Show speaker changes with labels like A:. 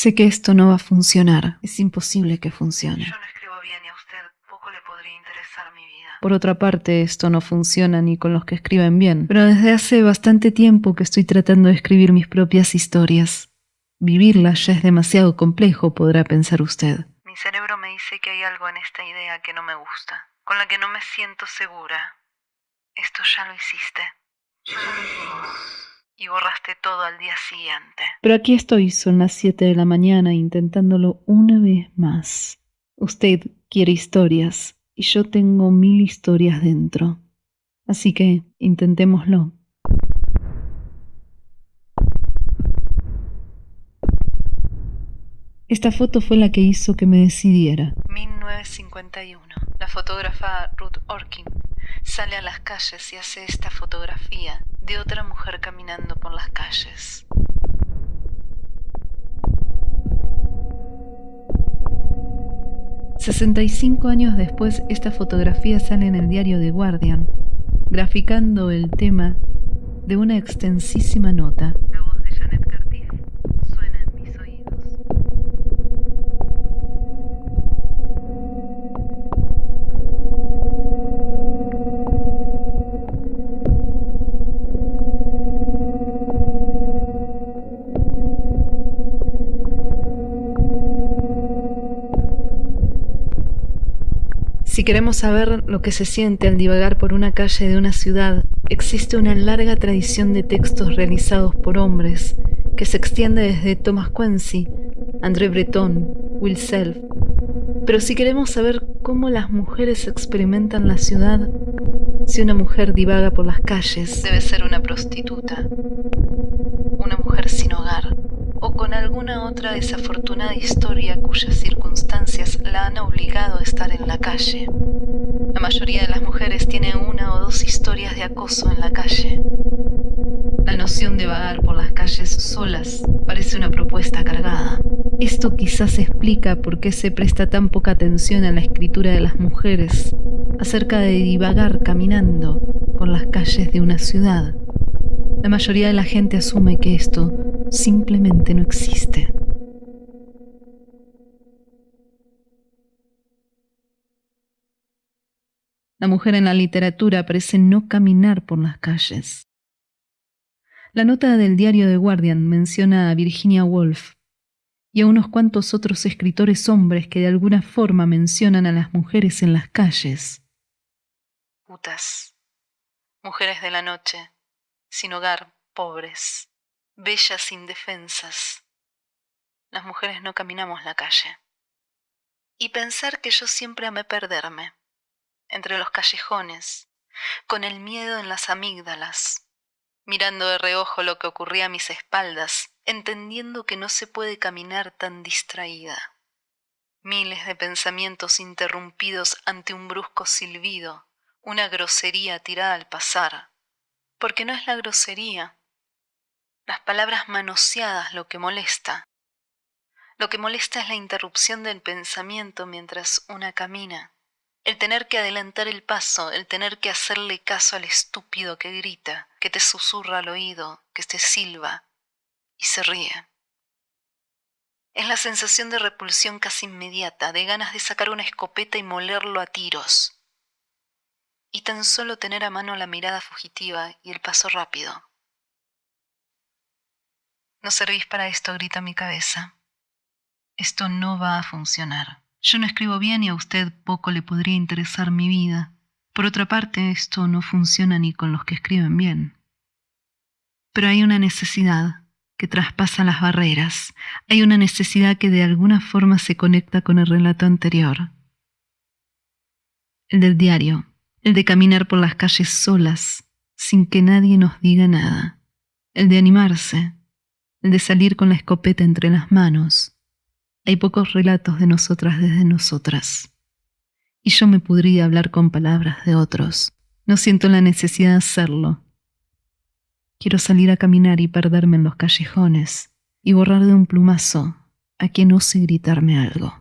A: Sé que esto no va a funcionar. Es imposible que funcione.
B: Yo no escribo bien y a usted poco le podría interesar mi vida.
A: Por otra parte, esto no funciona ni con los que escriben bien. Pero desde hace bastante tiempo que estoy tratando de escribir mis propias historias. Vivirlas ya es demasiado complejo, podrá pensar usted.
B: Mi cerebro me dice que hay algo en esta idea que no me gusta, con la que no me siento segura. Esto ya lo hiciste. Ya lo hicimos. Y borraste todo al día siguiente.
A: Pero aquí estoy, son las 7 de la mañana, intentándolo una vez más. Usted quiere historias, y yo tengo mil historias dentro. Así que intentémoslo. Esta foto fue la que hizo que me decidiera.
B: 1951. La fotógrafa Ruth Orkin sale a las calles y hace esta fotografía de otra mujer caminando por las calles.
A: ...65 años después esta fotografía sale en el diario The Guardian... ...graficando el tema de una extensísima nota... Si queremos saber lo que se siente al divagar por una calle de una ciudad, existe una larga tradición de textos realizados por hombres que se extiende desde Thomas Quincy, André Breton, Will Self. Pero si queremos saber cómo las mujeres experimentan la ciudad, si una mujer divaga por las calles,
B: Debe ser una prostituta, una mujer sin hogar o con alguna otra desafortunada historia cuyas circunstancias la han obligado a estar en la La mayoría de las mujeres tienen una o dos historias de acoso en la calle. La noción de vagar por las calles solas parece una propuesta cargada.
A: Esto quizás explica por qué se presta tan poca atención a la escritura de las mujeres acerca de divagar caminando por las calles de una ciudad. La mayoría de la gente asume que esto simplemente no existe. La mujer en la literatura parece no caminar por las calles. La nota del diario The Guardian menciona a Virginia Woolf y a unos cuantos otros escritores hombres que de alguna forma mencionan a las mujeres en las calles.
B: Putas. Mujeres de la noche, sin hogar, pobres, bellas indefensas. Las mujeres no caminamos la calle. Y pensar que yo siempre amé perderme, entre los callejones, con el miedo en las amígdalas, mirando de reojo lo que ocurría a mis espaldas, entendiendo que no se puede caminar tan distraída. Miles de pensamientos interrumpidos ante un brusco silbido, una grosería tirada al pasar. Porque no es la grosería, las palabras manoseadas lo que molesta. Lo que molesta es la interrupción del pensamiento mientras una camina. El tener que adelantar el paso, el tener que hacerle caso al estúpido que grita, que te susurra al oído, que te silba y se ríe. Es la sensación de repulsión casi inmediata, de ganas de sacar una escopeta y molerlo a tiros. Y tan solo tener a mano la mirada fugitiva y el paso rápido. No servís para esto, grita mi cabeza. Esto no va a funcionar. Yo no escribo bien y a usted poco le podría interesar mi vida. Por otra parte, esto no funciona ni con los que escriben bien. Pero hay una necesidad que traspasa las barreras. Hay una necesidad que de alguna forma se conecta con el relato anterior. El del diario, el de caminar por las calles solas, sin que nadie nos diga nada. El de animarse, el de salir con la escopeta entre las manos. Hay pocos relatos de nosotras desde nosotras. Y yo me podría hablar con palabras de otros. No siento la necesidad de hacerlo. Quiero salir a caminar y perderme en los callejones y borrar de un plumazo a quien ose gritarme algo.